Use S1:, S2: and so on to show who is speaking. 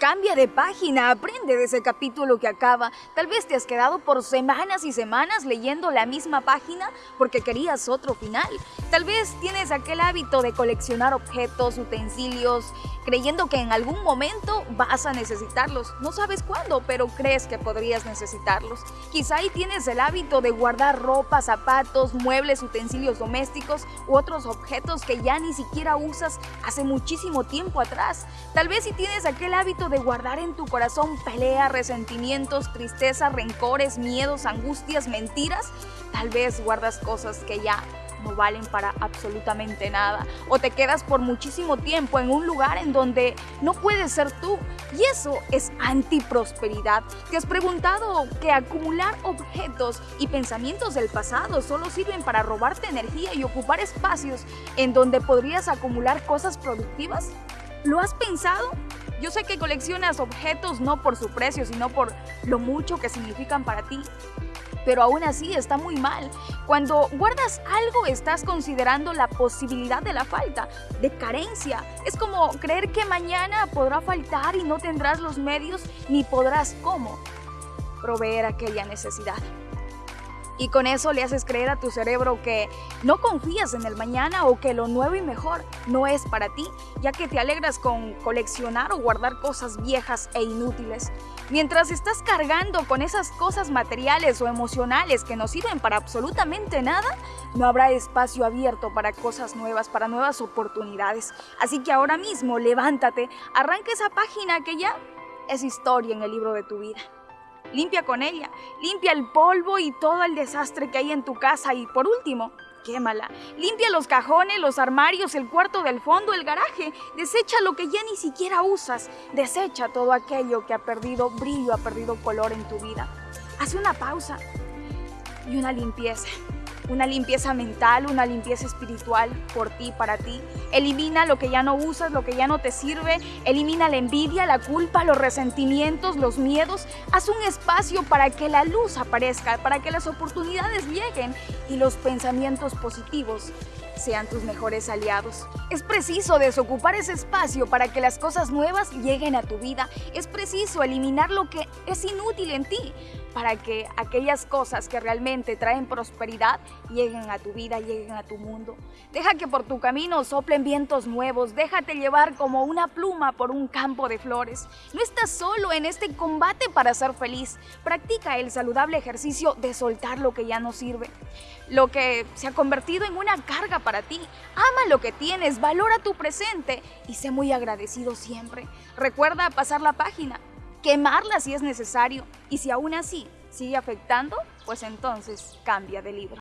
S1: Cambia de página, aprende de ese capítulo que acaba. Tal vez te has quedado por semanas y semanas leyendo la misma página porque querías otro final. Tal vez tienes aquel hábito de coleccionar objetos, utensilios, creyendo que en algún momento vas a necesitarlos. No sabes cuándo, pero crees que podrías necesitarlos. Quizá ahí tienes el hábito de guardar ropa, zapatos, muebles, utensilios domésticos u otros objetos que ya ni siquiera usas hace muchísimo tiempo atrás. Tal vez si tienes aquel hábito de guardar en tu corazón pelea, resentimientos, tristeza, rencores, miedos, angustias, mentiras, tal vez guardas cosas que ya no valen para absolutamente nada o te quedas por muchísimo tiempo en un lugar en donde no puedes ser tú y eso es antiprosperidad. ¿Te has preguntado que acumular objetos y pensamientos del pasado solo sirven para robarte energía y ocupar espacios en donde podrías acumular cosas productivas? ¿Lo has pensado? Yo sé que coleccionas objetos no por su precio, sino por lo mucho que significan para ti. Pero aún así está muy mal. Cuando guardas algo estás considerando la posibilidad de la falta, de carencia. Es como creer que mañana podrá faltar y no tendrás los medios ni podrás cómo proveer aquella necesidad y con eso le haces creer a tu cerebro que no confías en el mañana o que lo nuevo y mejor no es para ti, ya que te alegras con coleccionar o guardar cosas viejas e inútiles. Mientras estás cargando con esas cosas materiales o emocionales que no sirven para absolutamente nada, no habrá espacio abierto para cosas nuevas, para nuevas oportunidades. Así que ahora mismo levántate, arranca esa página que ya es historia en el libro de tu vida. Limpia con ella, limpia el polvo y todo el desastre que hay en tu casa y por último, quémala. Limpia los cajones, los armarios, el cuarto del fondo, el garaje. Desecha lo que ya ni siquiera usas. Desecha todo aquello que ha perdido brillo, ha perdido color en tu vida. Haz una pausa y una limpieza una limpieza mental, una limpieza espiritual por ti, para ti. Elimina lo que ya no usas, lo que ya no te sirve. Elimina la envidia, la culpa, los resentimientos, los miedos. Haz un espacio para que la luz aparezca, para que las oportunidades lleguen y los pensamientos positivos sean tus mejores aliados. Es preciso desocupar ese espacio para que las cosas nuevas lleguen a tu vida. Es preciso eliminar lo que es inútil en ti para que aquellas cosas que realmente traen prosperidad lleguen a tu vida, lleguen a tu mundo. Deja que por tu camino soplen vientos nuevos, déjate llevar como una pluma por un campo de flores. No estás solo en este combate para ser feliz. Practica el saludable ejercicio de soltar lo que ya no sirve, lo que se ha convertido en una carga para ti. Ama lo que tienes, valora tu presente y sé muy agradecido siempre. Recuerda pasar la página, quemarla si es necesario y si aún así sigue afectando, pues entonces cambia de libro.